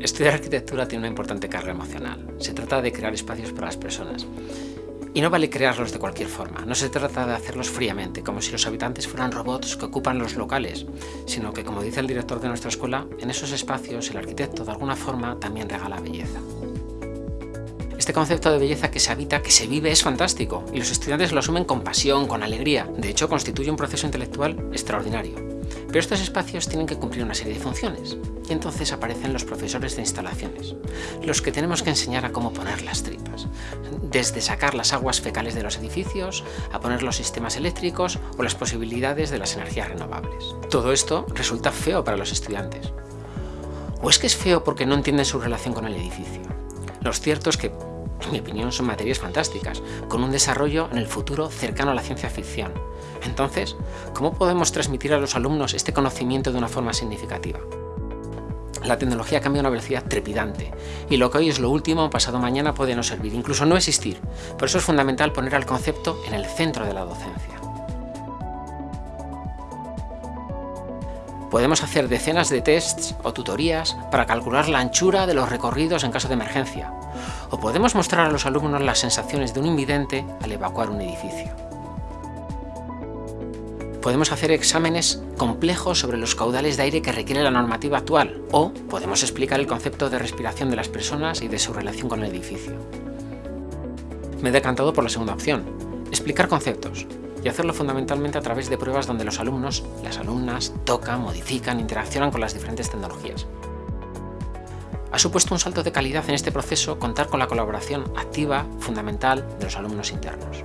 Estudiar arquitectura tiene una importante carga emocional. Se trata de crear espacios para las personas. Y no vale crearlos de cualquier forma, no se trata de hacerlos fríamente, como si los habitantes fueran robots que ocupan los locales, sino que, como dice el director de nuestra escuela, en esos espacios el arquitecto de alguna forma también regala belleza. Este concepto de belleza que se habita, que se vive, es fantástico, y los estudiantes lo asumen con pasión, con alegría. De hecho, constituye un proceso intelectual extraordinario. Pero estos espacios tienen que cumplir una serie de funciones, y entonces aparecen los profesores de instalaciones, los que tenemos que enseñar a cómo poner las tripas, desde sacar las aguas fecales de los edificios, a poner los sistemas eléctricos o las posibilidades de las energías renovables. Todo esto resulta feo para los estudiantes. ¿O es que es feo porque no entienden su relación con el edificio? Lo cierto es que en mi opinión, son materias fantásticas, con un desarrollo en el futuro cercano a la ciencia ficción. Entonces, ¿cómo podemos transmitir a los alumnos este conocimiento de una forma significativa? La tecnología cambia a una velocidad trepidante, y lo que hoy es lo último, pasado mañana puede no servir, incluso no existir. Por eso es fundamental poner al concepto en el centro de la docencia. Podemos hacer decenas de tests o tutorías para calcular la anchura de los recorridos en caso de emergencia, o podemos mostrar a los alumnos las sensaciones de un invidente al evacuar un edificio. Podemos hacer exámenes complejos sobre los caudales de aire que requiere la normativa actual, o podemos explicar el concepto de respiración de las personas y de su relación con el edificio. Me he decantado por la segunda opción, explicar conceptos, y hacerlo fundamentalmente a través de pruebas donde los alumnos, las alumnas, tocan, modifican, interaccionan con las diferentes tecnologías. Ha supuesto un salto de calidad en este proceso contar con la colaboración activa, fundamental, de los alumnos internos.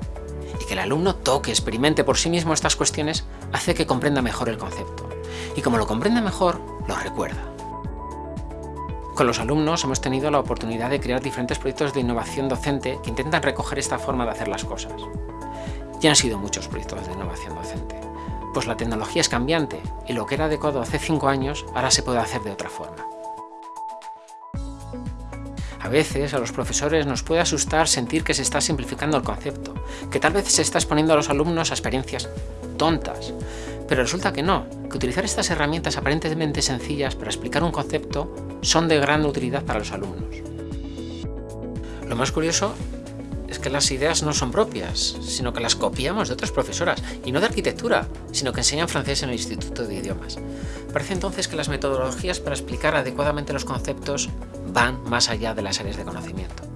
Y que el alumno toque, experimente por sí mismo estas cuestiones, hace que comprenda mejor el concepto. Y como lo comprende mejor, lo recuerda. Con los alumnos hemos tenido la oportunidad de crear diferentes proyectos de innovación docente que intentan recoger esta forma de hacer las cosas. Ya han sido muchos proyectos de innovación docente, pues la tecnología es cambiante y lo que era adecuado hace 5 años ahora se puede hacer de otra forma. A veces a los profesores nos puede asustar sentir que se está simplificando el concepto, que tal vez se está exponiendo a los alumnos a experiencias tontas, pero resulta que no, que utilizar estas herramientas aparentemente sencillas para explicar un concepto son de gran utilidad para los alumnos. Lo más curioso es que las ideas no son propias, sino que las copiamos de otras profesoras, y no de arquitectura, sino que enseñan francés en el Instituto de Idiomas. Parece entonces que las metodologías para explicar adecuadamente los conceptos van más allá de las áreas de conocimiento.